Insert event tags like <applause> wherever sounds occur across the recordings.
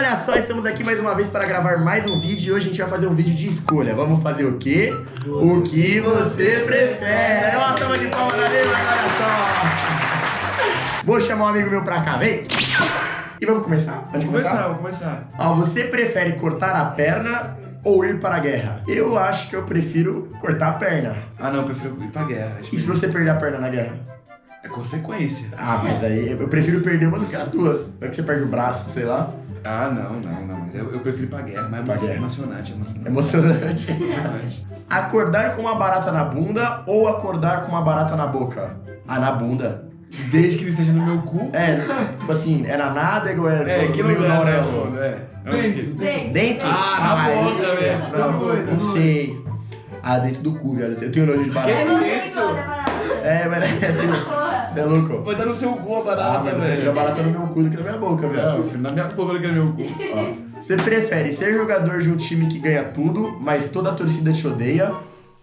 olha só, estamos aqui mais uma vez para gravar mais um vídeo e hoje a gente vai fazer um vídeo de escolha. Vamos fazer o quê? O que você prefere. Uma salva de palmas na mesa, olha só. Vou chamar um amigo meu pra cá, vem. E vamos começar? Pode Vamos começar, vamos começar. Ó, você prefere cortar a perna ou ir para a guerra? Eu acho que eu prefiro cortar a perna. Ah, não, eu prefiro ir pra guerra. Acho E se você perder a perna na guerra? É consequência. Ah, mas aí eu prefiro perder uma do que as duas. Vai que você perde o braço, sei lá. Ah, não, não, não. Mas eu, eu prefiro ir pra guerra. Mas Pra é guerra. emocionante, emocionante. Emocionante. Emocionante. <laughs> Acordar com uma barata na bunda ou acordar com uma barata na boca? Ah, na bunda. Desde que ele esteja no meu cu. É, tipo assim, é na nádega ou é, É, no que meio lugar, da né, orelha? É. Que- Dentro. Dentro? Ah, na aí- boca, velho. Não, Tá tá não doido. sei. Ah, dentro do cu, viado. Eu tenho nojo de barata. Que isso? É, mas <laughs> é. Você é louco? Vai dar no seu cu a Ah, barata, mas eu prefiro a velho. barata no meu cu do que na minha boca, velho. filho, na minha boca ele quer meu cu. Ó, Você prefere ser jogador de um time que ganha tudo, mas toda a torcida te odeia?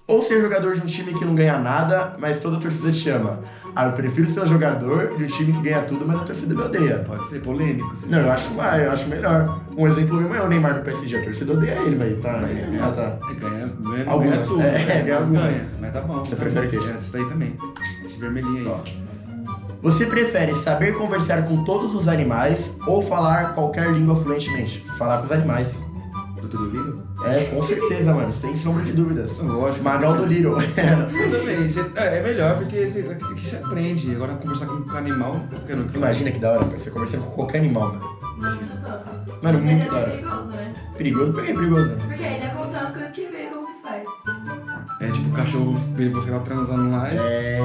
Ou ser jogador de um time que não ganha nada, mas toda a torcida te ama? Ah, eu prefiro ser jogador de um time que ganha tudo, mas a torcida me odeia. Pode ser polêmico. assim. Não, eu acho, mais, eu acho melhor. Um exemplo mesmo é o Neymar do PSG. A torcida odeia ele, velho. Tá, Mas ah, tá. Ele ganha, ganha, não Algumas. ganha tudo. É, né? ganha Mas ganha. Mas tá bom. Você tá prefere o quê? É, Esse daí também. Esse vermelhinho aí. Ó. Você prefere saber conversar com todos os animais ou falar qualquer língua fluentemente? Falar com os animais. Doutor do Lírio? É, com certeza, mano. Sem sombra de dúvidas. Lógico. Magal do Little. <laughs> Eu também. Você- é, é melhor porque você, aqui você aprende. Agora conversar com com animal, não. Imagina que da hora. Você conversando com qualquer animal, mano. Mano, muito é da hora. perigoso, né? Perigoso? Por que é perigoso? Porque É tipo o cachorro vê você lá transando lá. É.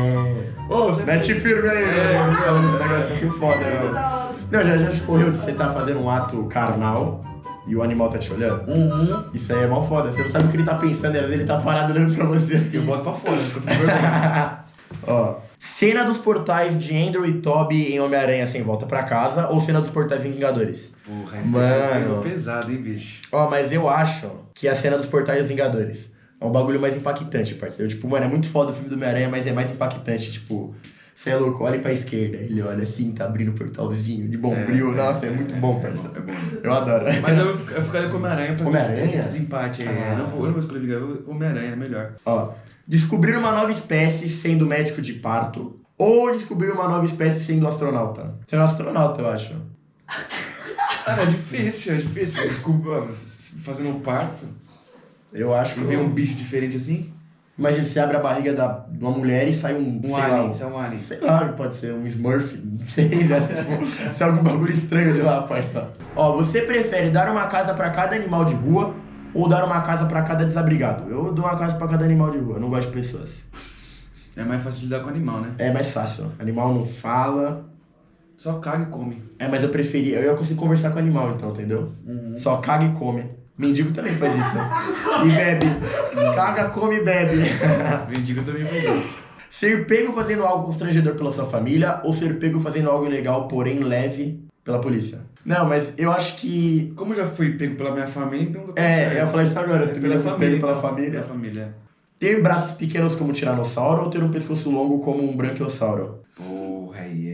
Ô, você Mete firme aí, É, meu. Um negócio assim foda, hora. Não, já, já te correu de você tá fazendo um ato carnal e o animal tá te olhando? Uhum. Isso aí é mó foda. Você não sabe o que ele tá pensando, às vezes ele tá parado olhando pra você. Eu boto pra fora, porque eu. <laughs> Ó. Cena dos portais de Andrew e Toby em Homem-Aranha Sem Volta Pra Casa ou cena dos portais em Vingadores? Porra, é Mano. pesado, hein, bicho. Ó, mas eu acho que a cena dos portais Vingadores é um bagulho mais impactante, parceiro. Tipo, mano, é muito foda o filme do Homem-Aranha, mas é mais impactante. Tipo, você é louco, olha pra esquerda. Ele olha assim, tá abrindo o portalzinho de bombril. É, Nossa, é, muito bom, parceiro. É bom. Eu adoro. Mas eu, eu ficaria com Homem-Aranha pra Homem-Aranha? esse desempate aí. Ah. Eu, não vou, eu não vou escolher Vingador, Homem-Aranha é melhor. Ó, descobrir uma nova espécie sendo médico de parto ou descobrir uma nova espécie sendo astronauta? Sendo astronauta, eu acho. Cara, <laughs> é difícil, é difícil. Desculpa, fazendo um parto, Eu acho que e vem um bicho diferente assim. Imagina, você abre a barriga da, de uma mulher e sai um, Um sei alien, lá, isso é um alien. Sei lá, pode ser um Smurf, não sei, né? <laughs> Tipo, se é algum bagulho estranho de lá, parça. Ó, você prefere dar uma casa pra cada animal de rua ou dar uma casa pra cada desabrigado? Eu dou uma casa pra cada animal de rua, eu não gosto de pessoas. É mais fácil de lidar com animal, né? É mais fácil, animal não fala. Só caga e come. É, mas eu preferia, eu ia conseguir conversar com o animal então, entendeu? Só caga e come. Mendigo também faz isso, né? E bebe. Caga, come e bebe. <laughs> Mendigo também faz isso. Ser pego fazendo algo constrangedor pela sua família ou ser pego fazendo algo ilegal, porém leve, pela polícia? Não, mas eu acho que. Como eu já fui pego pela minha família, então... tá É, certo. eu ia falar isso agora, eu também já fui pego pela então. família. Pela família. Ter braços pequenos como um tiranossauro ou ter um pescoço longo como um branquiossauro? Porra, aí é...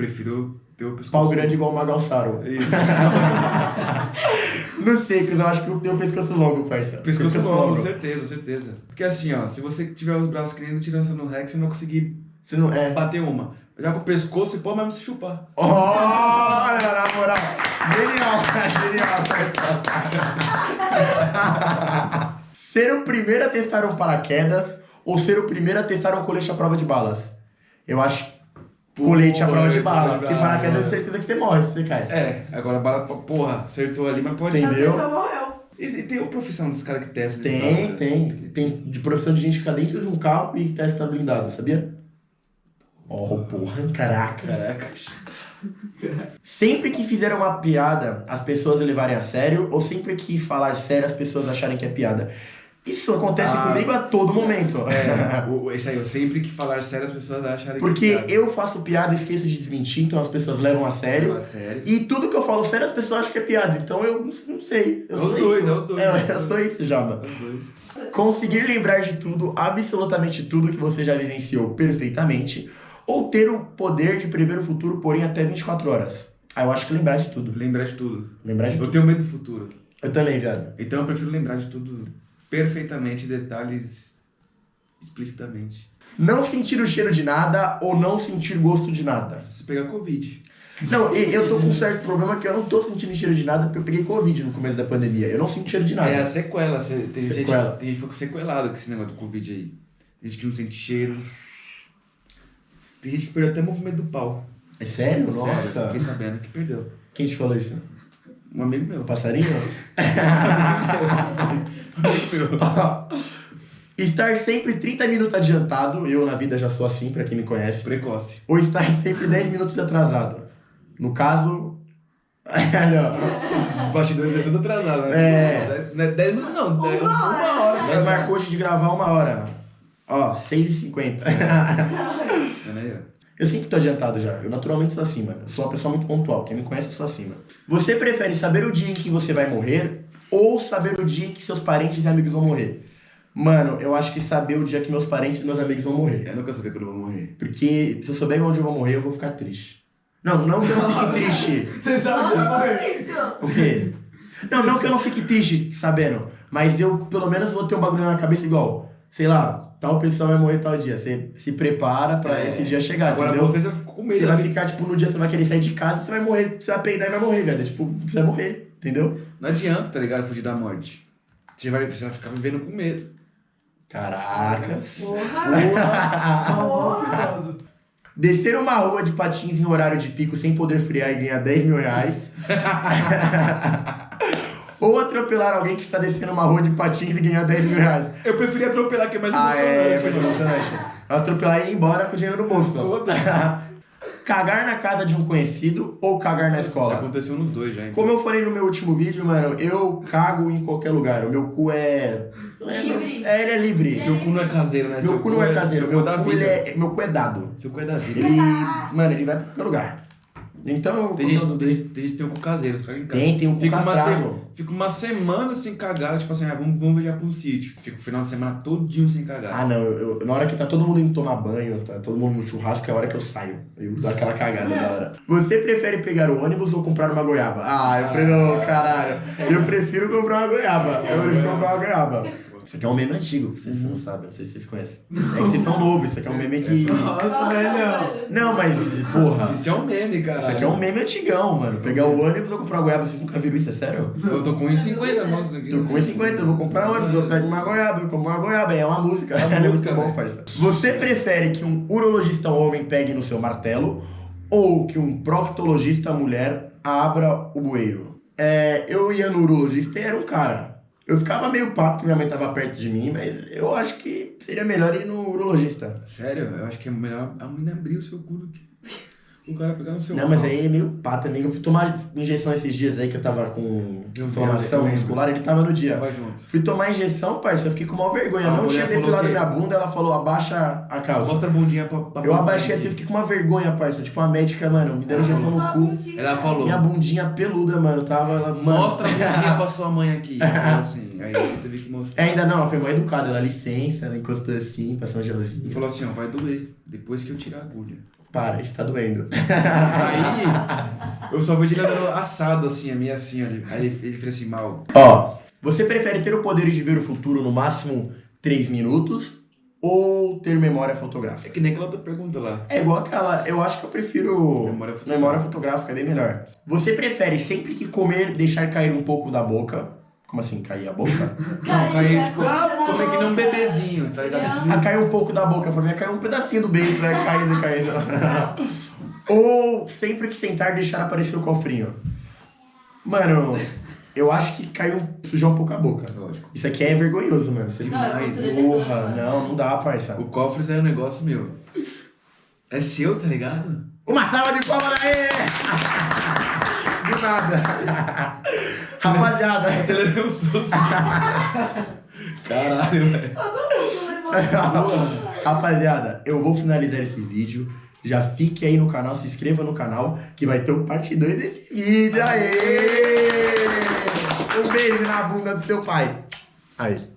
Prefiro ter o pescoço... Pau grande igual um magalsauro. Isso. <laughs> Não sei, Cris, eu acho que eu tenho pescoço longo, parça. Pescoço longo, certeza, certeza. Porque assim, ó, se você tiver os braços que nem no Tiranossauro Rex, você não vai conseguir Você não é. bater uma. Já com o pescoço, você pode mesmo se chupar. Olha, na moral. Genial, <laughs> genial. ser o primeiro a testar um paraquedas ou ser o primeiro a testar um colete à prova de balas? Eu acho colete à prova de bala. tô Porque paraquedas é certeza que você morre se você cai. É, agora a bala, porra, acertou ali, mas pode... Entendeu? Então morreu. E, e tem uma profissão dos caras que testam Tem, né? tem. Tem de profissão de gente ficar dentro de um carro e testa blindado, sabia? Oh, porra, caraca. Caraca. Sempre que fizer uma piada, as pessoas levarem a sério, ou sempre que falar sério, as pessoas acharem que é piada? Isso acontece Ah. comigo a todo momento. É, o- esse aí, eu sempre que falar sério, as pessoas acharem Porque que é eu faço piada e esqueço de desmentir, então as pessoas levam a sério. Fala sério. E tudo que eu falo sério, as pessoas acham que é piada. Então eu não- sei. Eu É os dois, isso. é os dois. É, eu sou isso, Jamba. Os dois. Conseguir lembrar de tudo, absolutamente tudo que você já vivenciou perfeitamente, ou ter o poder de prever o futuro, porém até 24 horas. Ah, eu acho que lembrar de tudo. Lembrar de tudo. Lembrar de Eu tudo. tenho medo do futuro. Eu também, viado. Então eu prefiro lembrar de tudo perfeitamente, detalhes explicitamente. Não sentir o cheiro de nada ou não sentir gosto de nada. Se você pegar Covid. Não, eu tô com um certo problema que eu não tô sentindo cheiro de nada porque eu peguei Covid no começo da pandemia. Eu não sinto cheiro de nada. É a sequela. Tem, gente, Sequela. tem gente que ficou sequelado com esse negócio do Covid aí. Tem gente que não sente cheiro. Tem gente que perdeu até o movimento do pau. É sério? Sério, Nossa. Fiquei sabendo que perdeu. Quem te falou isso? Um amigo meu. Passarinho? <laughs> Estar sempre 30 minutos adiantado, eu na vida já sou assim, pra quem me conhece. Precoce. Ou estar sempre 10 minutos atrasado. No caso. <laughs> Olha, ó. Os bastidores é tudo atrasado, né? É. Não é 10 minutos, não. Uma é hora. Uma hora. Nós marcou hoje de gravar uma hora. Ó, 6h50. <laughs> Eu sempre tô adiantado já. Eu naturalmente sou assim, mano. Eu sou uma pessoa muito pontual. Quem me conhece, eu sou assim, mano. Você prefere saber o dia em que você vai morrer ou saber o dia em que seus parentes e amigos vão morrer? Mano, eu acho que saber o dia que meus parentes e meus amigos vão morrer. Eu nunca sabia quando eu vou morrer. Porque se eu souber onde eu vou morrer, eu vou ficar triste. Não, não que eu não fique <laughs> triste. Você sabe que Nossa, vai foi isso. O quê? Não, não que eu não fique triste sabendo, mas eu pelo menos vou ter um bagulho na cabeça igual, sei lá, tal pessoa vai morrer tal dia. Você se prepara pra É. esse dia chegar, Agora entendeu? você já ficou com medo. Você vai ficar, tipo, no dia você vai querer sair de casa, você vai morrer, você vai peidar e vai morrer, velho. Tipo, você vai morrer, entendeu? Não adianta, tá ligado? Fugir da morte. Você vai, você vai ficar vivendo com medo. Caracas. Porra. Maravilhoso. <laughs> Descer uma rua de patins em horário de pico sem poder frear e ganhar 10 mil reais. <laughs> Atropelar alguém que está descendo uma rua de patins e ganhar 10 mil reais. Eu preferi atropelar, que é mais Ah, é, emocionante. é mano. emocionante. Atropelar e ir embora com o dinheiro no bolso. <laughs> cagar na casa de um conhecido ou cagar na escola? aconteceu nos dois já, então. Como eu falei no meu último vídeo, mano, eu cago em qualquer lugar. O meu cu é. é- Livre. É, ele é livre. Seu cu não é caseiro, né? Meu Seu cu não é caseiro. Seu cu Meu é da cu, vida. ele é, meu cu é dado. Seu cu é da vida. Ele. Mano, ele vai pra qualquer lugar. Então eu. Tem gente, tem, tem gente tem um cu caseiro, você caga em casa. Tem, tem um cu Fica uma, castrado. Fica uma semana sem cagar, tipo assim, ah, vamos, vamos viajar pra um sítio. Fica o final de semana todinho sem cagar. Ah, não, eu, eu- na hora que tá todo mundo indo tomar banho, tá todo mundo no churrasco, é a hora que eu saio. Eu dou aquela cagada na hora. <laughs> Você prefere pegar o ônibus ou comprar uma goiaba? Ah, eu prefiro, caralho. Eu prefiro comprar uma goiaba. Eu prefiro comprar uma goiaba. Isso aqui é um meme antigo, vocês não sabem, não sei se vocês conhecem. <laughs> É que vocês são novos, isso aqui é um meme que. Nossa, velho. Não, mas, porra. Isso é um meme, cara. Isso aqui é um meme antigão, mano. Pegar o ônibus ou comprar uma goiaba, vocês nunca viram isso, é sério? Eu tô com 1,50 nossa aqui. Tô com 1,50, eu vou comprar ônibus, eu pego uma goiaba, eu compro uma goiaba, é uma música. É uma <laughs> É muito música, bom, velho. parça. Você prefere que um urologista homem pegue no seu martelo ou que um proctologista mulher abra o bueiro? É, eu ia no urologista e era um cara. Eu ficava meio papo que minha mãe tava perto de mim, mas eu acho que seria melhor ir no urologista. Sério, eu acho que é melhor a menina abrir o seu cu do que o cara pegar no seu Não, mas aí é meio pá também. Eu fui tomar injeção esses dias aí que eu tava com inflamação muscular, ele tava no dia. Vai junto. Fui tomar injeção, parça, eu fiquei com maior vergonha. A não tinha depilado minha bunda, ela falou, abaixa a calça. Mostra a bundinha pra, pra Eu abaixei assim, eu fiquei com uma vergonha, parça. Tipo, a médica, mano, me deu injeção no cu. Ela falou, Minha bundinha peluda, mano, tava... Ela, mano, mostra a bundinha pra sua mãe aqui. Ela <laughs> falou assim, aí eu teve que mostrar. É, ainda não, ela foi mãe educada, ela licença, ela encostou assim, passou um E gelzinho. falou assim, ó, vai doer, depois que eu tirar a agulha. Para, isso tá doendo. Aí, eu só vejo ele andando assado assim, a minha assim, ó. Aí ele, ele fez assim, mal. Ó, você prefere ter o poder de ver o futuro no máximo 3 minutos ou ter memória É fotográfica? que nem aquela outra pergunta lá. É igual aquela, eu acho que eu prefiro Memória fotográfica. memória fotográfica, é bem melhor. Você prefere sempre que comer deixar cair um pouco da boca? Como assim, cair a boca? <laughs> Não, cair, tipo, como é que nem um bebezinho, tá ligado? Ah, cair um pouco da boca, pra mim é cair um pedacinho do beijo, né? Caindo, caindo. <laughs> Ou sempre que sentar deixar aparecer o cofrinho? Mano, eu acho que caiu sujar um pouco a boca. Lógico. Isso aqui é vergonhoso, mano. Não, eu demais, Porra, não, não dá, parça. O cofre é um negócio meu. É seu, tá ligado? Uma salva de palmas aí! <laughs> Do nada. Rapaziada. Ele um susto. Caralho, velho. Levou. Rapaziada, eu vou finalizar esse vídeo. Já fique aí no canal, se inscreva no canal, que vai ter o parte 2 desse vídeo. Aê! Um beijo na bunda do seu pai. Aí.